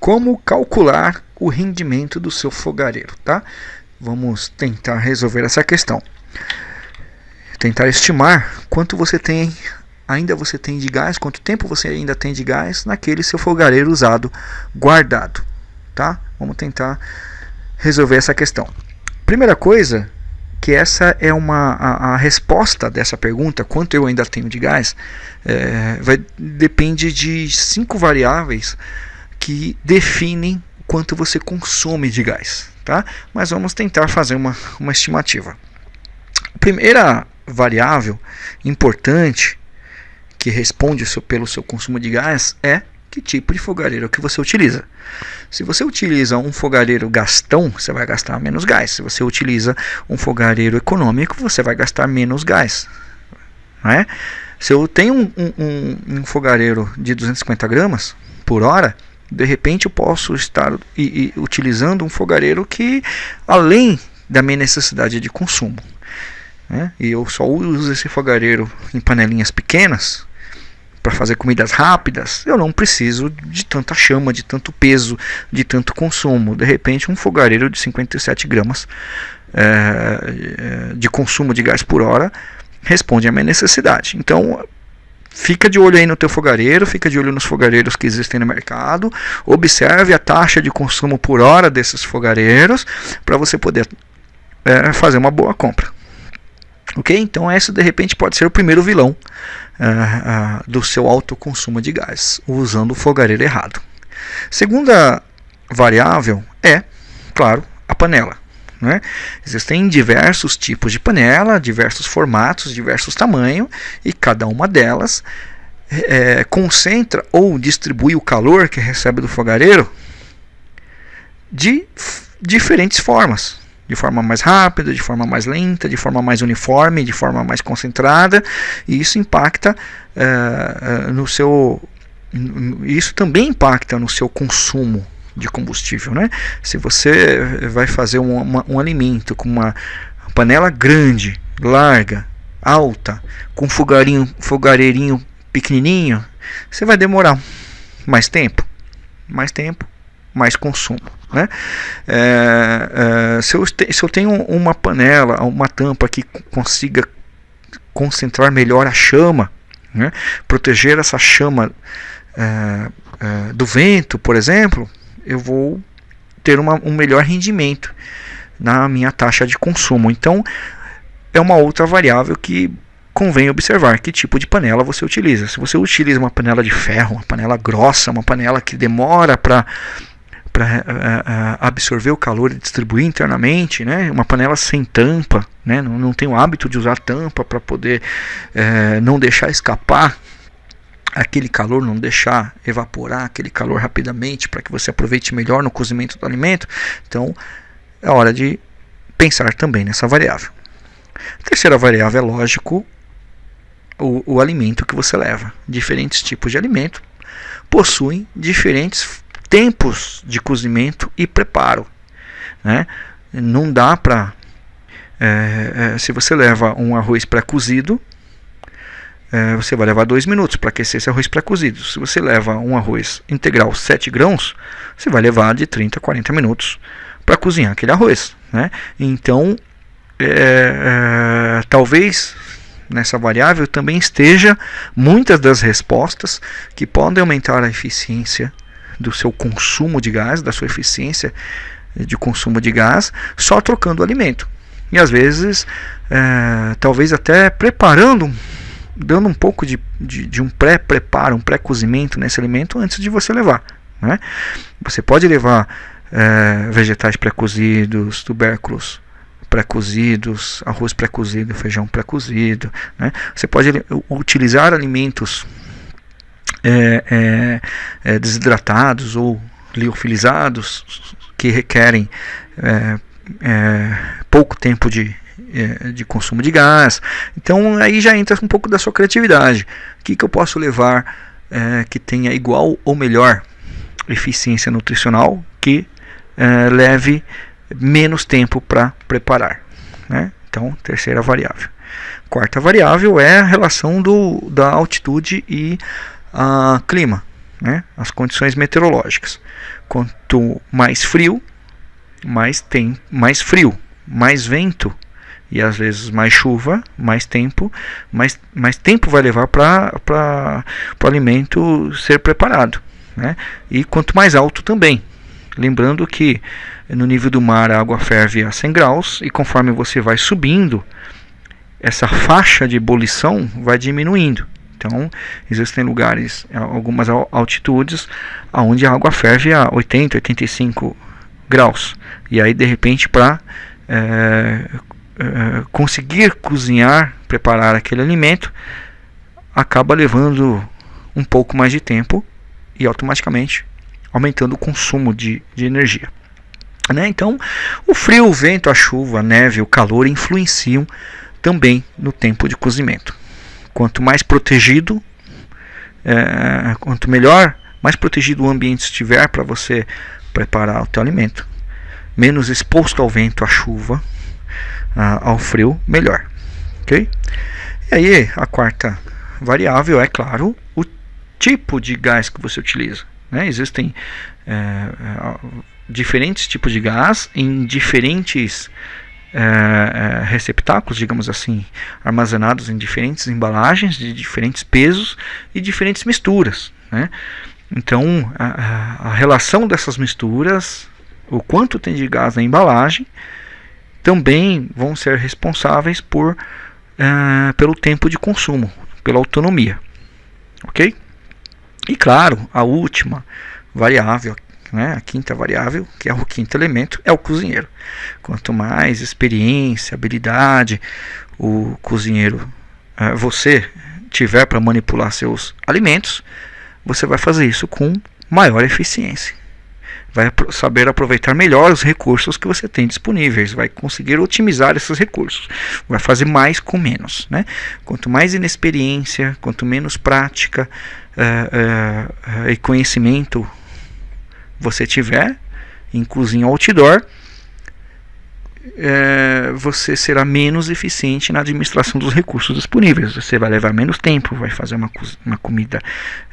como calcular o rendimento do seu fogareiro, tá? Vamos tentar resolver essa questão. Tentar estimar quanto você tem ainda você tem de gás, quanto tempo você ainda tem de gás naquele seu fogareiro usado guardado, tá? Vamos tentar resolver essa questão. Primeira coisa, que essa é uma a, a resposta dessa pergunta, quanto eu ainda tenho de gás, é, vai, depende de cinco variáveis que definem quanto você consome de gás, tá? Mas vamos tentar fazer uma, uma estimativa. A primeira variável importante que responde pelo seu consumo de gás é que tipo de fogareiro que você utiliza. Se você utiliza um fogareiro gastão, você vai gastar menos gás. Se você utiliza um fogareiro econômico, você vai gastar menos gás. Não é? Se eu tenho um, um, um fogareiro de 250 gramas por hora, de repente eu posso estar e, e, utilizando um fogareiro que além da minha necessidade de consumo. Né? E eu só uso esse fogareiro em panelinhas pequenas, para fazer comidas rápidas, eu não preciso de tanta chama, de tanto peso, de tanto consumo. De repente, um fogareiro de 57 gramas é, de consumo de gás por hora responde à minha necessidade. Então, fica de olho aí no teu fogareiro, fica de olho nos fogareiros que existem no mercado, observe a taxa de consumo por hora desses fogareiros para você poder é, fazer uma boa compra. Ok? Então, esse de repente pode ser o primeiro vilão uh, uh, do seu alto consumo de gás, usando o fogareiro errado. Segunda variável é, claro, a panela. Né? Existem diversos tipos de panela, diversos formatos, diversos tamanhos, e cada uma delas é, concentra ou distribui o calor que recebe do fogareiro de diferentes formas de forma mais rápida, de forma mais lenta, de forma mais uniforme, de forma mais concentrada, e isso impacta uh, no seu. Isso também impacta no seu consumo de combustível. Né? Se você vai fazer um, uma, um alimento com uma panela grande, larga, alta, com fogarinho, fogareirinho pequenininho, você vai demorar mais tempo, mais tempo, mais consumo. Né? É, é, se, eu te, se eu tenho uma panela, uma tampa que consiga concentrar melhor a chama, né? proteger essa chama é, é, do vento, por exemplo, eu vou ter uma, um melhor rendimento na minha taxa de consumo. Então, é uma outra variável que convém observar que tipo de panela você utiliza. Se você utiliza uma panela de ferro, uma panela grossa, uma panela que demora para para uh, uh, absorver o calor e distribuir internamente, né? Uma panela sem tampa, né? Não, não tem o hábito de usar tampa para poder uh, não deixar escapar aquele calor, não deixar evaporar aquele calor rapidamente para que você aproveite melhor no cozimento do alimento. Então, é hora de pensar também nessa variável. A terceira variável é lógico o, o alimento que você leva. Diferentes tipos de alimento possuem diferentes tempos de cozimento e preparo. Né? Não dá para. É, é, se você leva um arroz pré-cozido, é, você vai levar 2 minutos para aquecer esse arroz pré-cozido. Se você leva um arroz integral 7 grãos, você vai levar de 30 a 40 minutos para cozinhar aquele arroz. Né? Então, é, é, talvez nessa variável também esteja muitas das respostas que podem aumentar a eficiência do seu consumo de gás, da sua eficiência de consumo de gás, só trocando o alimento. E às vezes, é, talvez até preparando, dando um pouco de, de, de um pré-preparo, um pré-cozimento nesse alimento antes de você levar. Né? Você pode levar é, vegetais pré-cozidos, tubérculos pré-cozidos, arroz pré-cozido, feijão pré-cozido. Né? Você pode utilizar alimentos é, é, desidratados ou liofilizados que requerem pouco tempo de, de consumo de gás. Então aí já entra um pouco da sua criatividade. O que, que eu posso levar que tenha igual ou melhor eficiência nutricional que leve menos tempo para preparar. Né? Então, terceira variável. Quarta variável é a relação do, da altitude e a clima. né? as condições meteorológicas. Quanto mais frio, mais tem mais frio, mais vento e às vezes mais chuva, mais tempo, mais, mais tempo vai levar para o alimento ser preparado. Né? E quanto mais alto também. Lembrando que no nível do mar a água ferve a 100 graus e conforme você vai subindo, essa faixa de ebulição vai diminuindo. Então, existem lugares, algumas altitudes, onde a água ferve a 80, 85 graus. E aí, de repente, para é, é, conseguir cozinhar, preparar aquele alimento, acaba levando um pouco mais de tempo e automaticamente aumentando o consumo de, de energia. Né? Então, o frio, o vento, a chuva, a neve, o calor influenciam também no tempo de cozimento. Quanto mais protegido, é, quanto melhor, mais protegido o ambiente estiver para você preparar o teu alimento, menos exposto ao vento, à chuva, ao frio, melhor. Ok? E aí, a quarta variável é, claro, o tipo de gás que você utiliza. Né? Existem é, é diferentes tipos de gás em diferentes é, é, receptáculos, digamos assim, armazenados em diferentes embalagens, de diferentes pesos e diferentes misturas. Né? Então, a, a, relação dessas misturas, o quanto tem de gás na embalagem, também vão ser responsáveis por, é, pelo tempo de consumo, pela autonomia. Ok? E claro, a última variável né? A quinta variável, que é o quinto elemento, é o cozinheiro. Quanto mais experiência, habilidade o cozinheiro, uh, você tiver para manipular seus alimentos, você vai fazer isso com maior eficiência. Vai saber aproveitar melhor os recursos que você tem disponíveis, vai conseguir otimizar esses recursos, vai fazer mais com menos. Né? Quanto mais inexperiência, quanto menos prática uh, uh, e conhecimento você tiver em cozinha outdoor, é, você será menos eficiente na administração dos recursos disponíveis. Você vai levar menos tempo, vai fazer uma, uma comida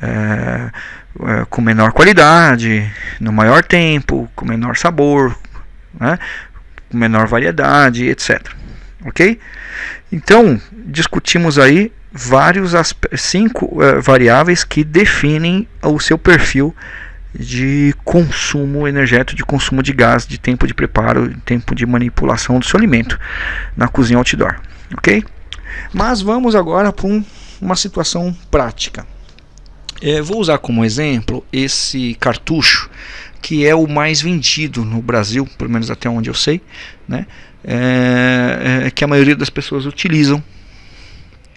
é, é, com menor qualidade, no maior tempo, com menor sabor, né, com menor variedade, etc. Ok? Então, discutimos aí vários cinco é, variáveis que definem o seu perfil de consumo energético, de consumo de gás, de tempo de preparo, tempo de manipulação do seu alimento na cozinha outdoor, ok? Mas vamos agora para um, uma situação prática. É, vou usar como exemplo esse cartucho que é o mais vendido no Brasil, pelo menos até onde eu sei, né? É, é, que a maioria das pessoas utilizam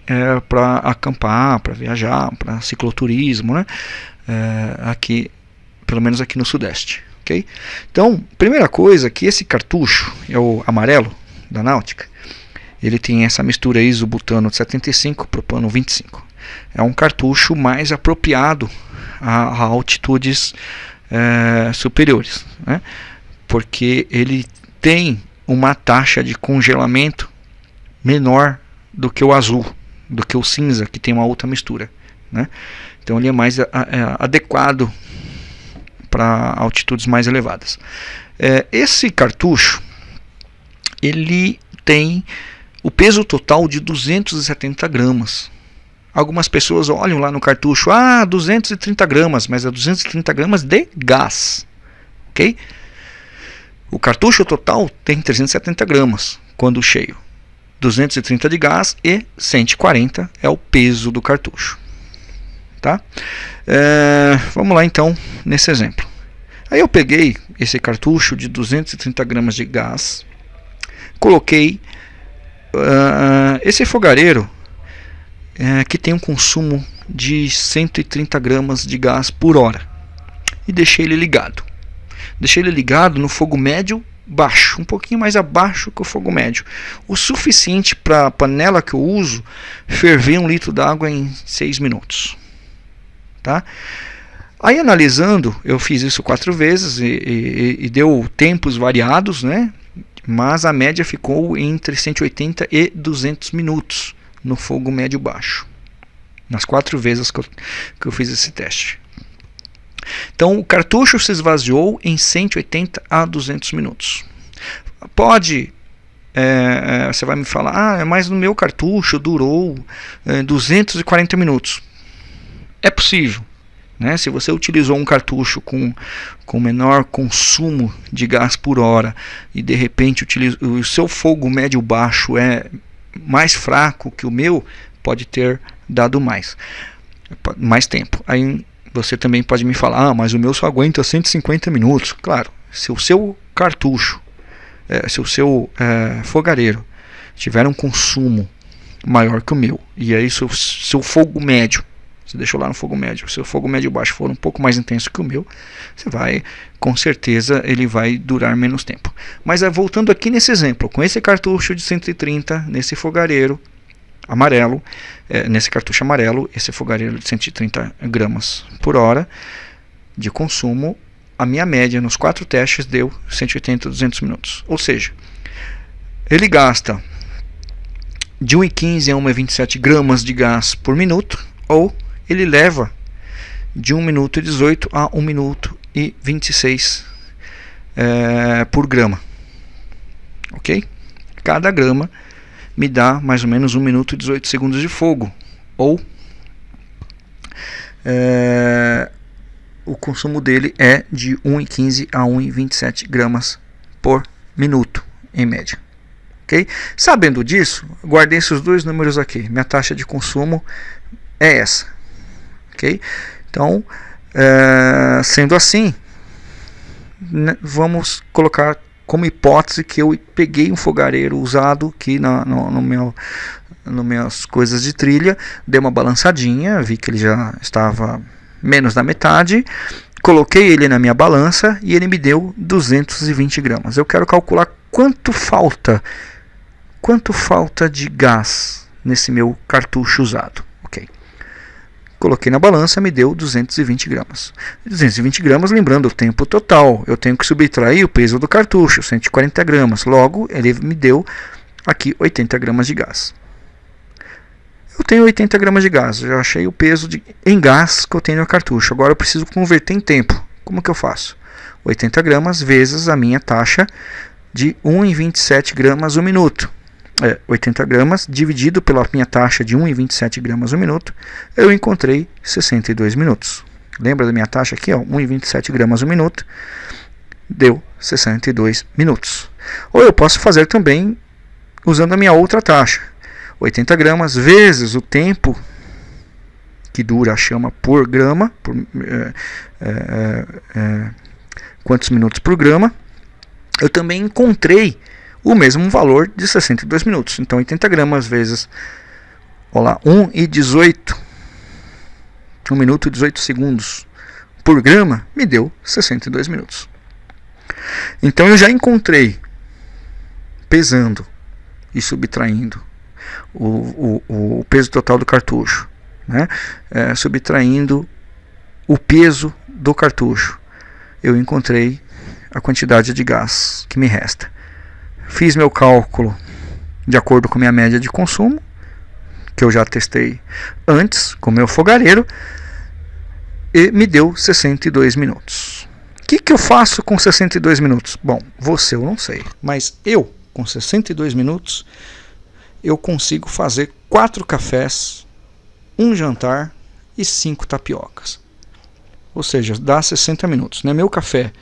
é, para acampar, para viajar, para cicloturismo, né? É, aqui pelo menos aqui no Sudeste. Okay? Então, primeira coisa que esse cartucho, é o amarelo da Náutica, ele tem essa mistura isobutano de 75 propano 25. É um cartucho mais apropriado a, a altitudes é, superiores, né? porque ele tem uma taxa de congelamento menor do que o azul, do que o cinza, que tem uma outra mistura. Né? Então ele é mais a, a, adequado para altitudes mais elevadas. É, esse cartucho ele tem o peso total de 270 gramas. Algumas pessoas olham lá no cartucho, ah, 230 gramas, mas é 230 gramas de gás, ok? O cartucho total tem 370 gramas quando cheio, 230 de gás e 140 é o peso do cartucho tá? É, vamos lá então nesse exemplo. Aí eu peguei esse cartucho de 230 gramas de gás, coloquei uh, esse fogareiro uh, que tem um consumo de 130 gramas de gás por hora e deixei ele ligado. Deixei ele ligado no fogo médio baixo, um pouquinho mais abaixo que o fogo médio, o suficiente para a panela que eu uso ferver um litro d'água em 6 minutos. Tá? Aí analisando, eu fiz isso quatro vezes e, e, e, deu tempos variados, né? mas a média ficou entre 180 e 200 minutos no fogo médio baixo, nas quatro vezes que eu, que eu fiz esse teste. Então o cartucho se esvaziou em 180 a 200 minutos. Pode é, é, você vai me falar, ah, mas no meu cartucho durou é, 240 minutos. É possível. Né? Se você utilizou um cartucho com, com menor consumo de gás por hora e de repente utiliza, o seu fogo médio baixo é mais fraco que o meu, pode ter dado mais, mais tempo. Aí você também pode me falar, ah, mas o meu só aguenta 150 minutos. Claro, se o seu cartucho, é, se o seu é, fogareiro tiver um consumo maior que o meu, e aí seu, seu fogo médio você deixou lá no fogo médio. Se o fogo médio baixo for um pouco mais intenso que o meu, você vai, com certeza, ele vai durar menos tempo. Mas é, voltando aqui nesse exemplo, com esse cartucho de 130, nesse fogareiro amarelo, é, nesse cartucho amarelo, esse fogareiro de 130 gramas por hora de consumo, a minha média nos quatro testes deu 180 a 200 minutos. Ou seja, ele gasta de 1,15 a 1,27 gramas de gás por minuto, ou ele leva de 1 minuto e 18 a 1 minuto e 26 é, por grama. Ok? Cada grama me dá mais ou menos 1 minuto e 18 segundos de fogo. Ou é, o consumo dele é de 1,15 a 1,27 gramas por minuto, em média. ok? Sabendo disso, guardei esses dois números aqui. Minha taxa de consumo é essa ok? Então, é, sendo assim, né, vamos colocar como hipótese que eu peguei um fogareiro usado aqui na, no, no meu no minhas coisas de trilha, dei uma balançadinha, vi que ele já estava menos da metade, coloquei ele na minha balança e ele me deu 220 gramas. Eu quero calcular quanto falta, quanto falta de gás nesse meu cartucho usado. Coloquei na balança, me deu 220 gramas. 220 gramas, lembrando o tempo total. Eu tenho que subtrair o peso do cartucho, 140 gramas. Logo, ele me deu aqui 80 gramas de gás. Eu tenho 80 gramas de gás, já achei o peso de, em gás que eu tenho no cartucho. Agora eu preciso converter em tempo. Como que eu faço? 80 gramas vezes a minha taxa de 1,27 gramas o minuto é, 80 gramas dividido pela minha taxa de 1,27 gramas por minuto, eu encontrei 62 minutos. Lembra da minha taxa aqui, 1,27 gramas por minuto, deu 62 minutos. Ou eu posso fazer também usando a minha outra taxa, 80 gramas vezes o tempo que dura a chama por grama, por, é, é, é, quantos minutos por grama, eu também encontrei o mesmo valor de 62 minutos. Então 80 gramas vezes olá, 1 e 18, 1 minuto e 18 segundos por grama, me deu 62 minutos. Então eu já encontrei, pesando e subtraindo o, o, o peso total do cartucho, né? É, subtraindo o peso do cartucho, eu encontrei a quantidade de gás que me resta. Fiz meu cálculo de acordo com minha média de consumo, que eu já testei antes com meu fogareiro, e me deu 62 minutos. O que, que eu faço com 62 minutos? Bom, você eu não sei, mas eu, com 62 minutos, eu consigo fazer quatro cafés, um jantar e cinco tapiocas. Ou seja, dá 60 minutos. Né? Meu café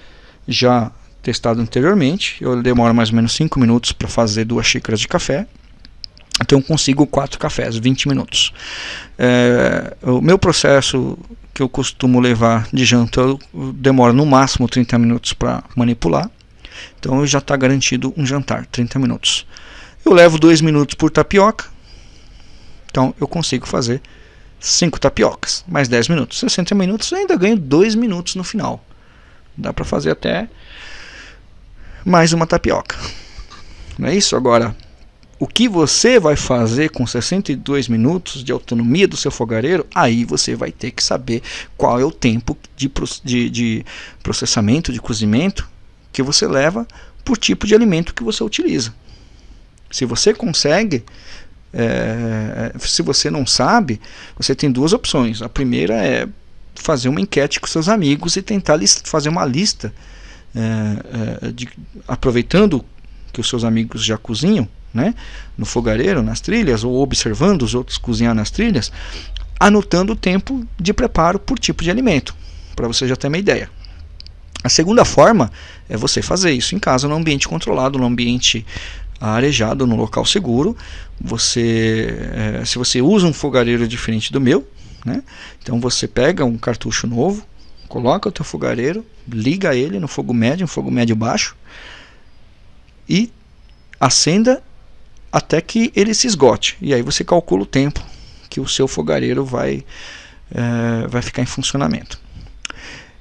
já testado anteriormente. Eu demoro mais ou menos 5 minutos para fazer duas xícaras de café. Então consigo 4 cafés, 20 minutos. É, o meu processo que eu costumo levar de janta, eu demoro no máximo 30 minutos para manipular. Então já está garantido um jantar, 30 minutos. Eu levo 2 minutos por tapioca. Então eu consigo fazer 5 tapiocas, mais 10 minutos. 60 minutos, ainda ganho 2 minutos no final. Dá para fazer até mais uma tapioca. Não é isso? Agora, o que você vai fazer com 62 minutos de autonomia do seu fogareiro, aí você vai ter que saber qual é o tempo de, de, de processamento, de cozimento que você leva por tipo de alimento que você utiliza. Se você consegue, é, se você não sabe, você tem duas opções. A primeira é fazer uma enquete com seus amigos e tentar fazer uma lista, é, é, de, aproveitando que os seus amigos já cozinham, né, no fogareiro, nas trilhas, ou observando os outros cozinhar nas trilhas, anotando o tempo de preparo por tipo de alimento, para você já ter uma ideia. A segunda forma é você fazer isso em casa, no ambiente controlado, no ambiente arejado, no local seguro. Você, é, se você usa um fogareiro diferente do meu, né? Então você pega um cartucho novo, coloca o teu fogareiro, liga ele no fogo médio, um fogo médio baixo e acenda até que ele se esgote. E aí você calcula o tempo que o seu fogareiro vai, é, vai ficar em funcionamento.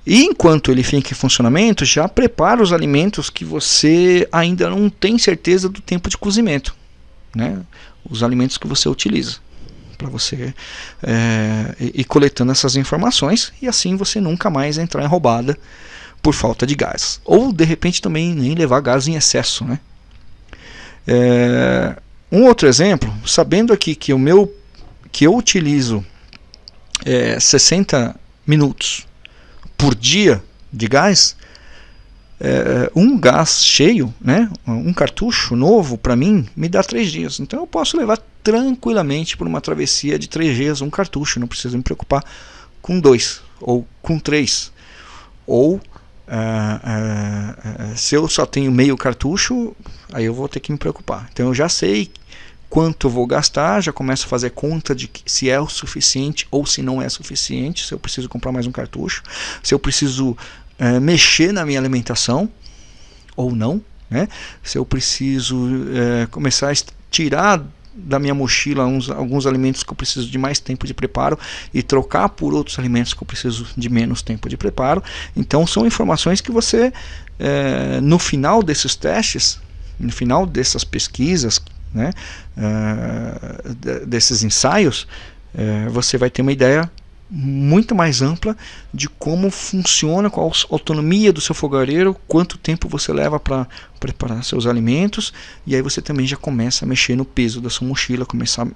E enquanto ele fica em funcionamento, já prepara os alimentos que você ainda não tem certeza do tempo de cozimento. Né? Os alimentos que você utiliza para você é, ir coletando essas informações e assim você nunca mais entrar em roubada por falta de gás. Ou de repente também nem levar gás em excesso. Né? É, um outro exemplo, sabendo aqui que o meu que eu utilizo é, 60 minutos por dia de gás, é, um gás cheio, né, um cartucho novo para mim me dá três dias. Então eu posso levar tranquilamente por uma travessia de três dias um cartucho, não preciso me preocupar com dois ou com três. Ou é, é, se eu só tenho meio cartucho, aí eu vou ter que me preocupar. Então eu já sei quanto eu vou gastar, já começo a fazer conta de se é o suficiente ou se não é suficiente, se eu preciso comprar mais um cartucho, se eu preciso é, mexer na minha alimentação ou não, né? se eu preciso começar a tirar da minha mochila uns, alguns alimentos que eu preciso de mais tempo de preparo e trocar por outros alimentos que eu preciso de menos tempo de preparo. Então são informações que você, é, no final desses testes, no final dessas pesquisas, né, uh, desses ensaios, uh, você vai ter uma ideia muito mais ampla de como funciona, qual a autonomia do seu fogareiro, quanto tempo você leva para preparar seus alimentos, e aí você também já começa a mexer no peso da sua mochila, começar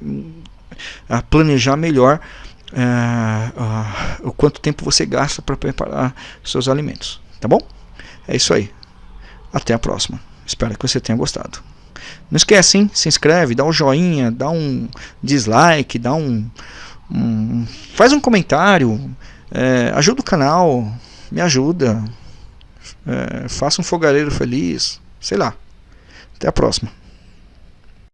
a planejar melhor uh, uh, o quanto tempo você gasta para preparar seus alimentos. Tá bom? É isso aí. Até a próxima. Espero que você tenha gostado. Não esquece, hein? Se inscreve, dá um joinha, dá um dislike, dá um. Faz um comentário, é, ajuda o canal, me ajuda. É, faça um fogareiro feliz, sei lá. Até a próxima.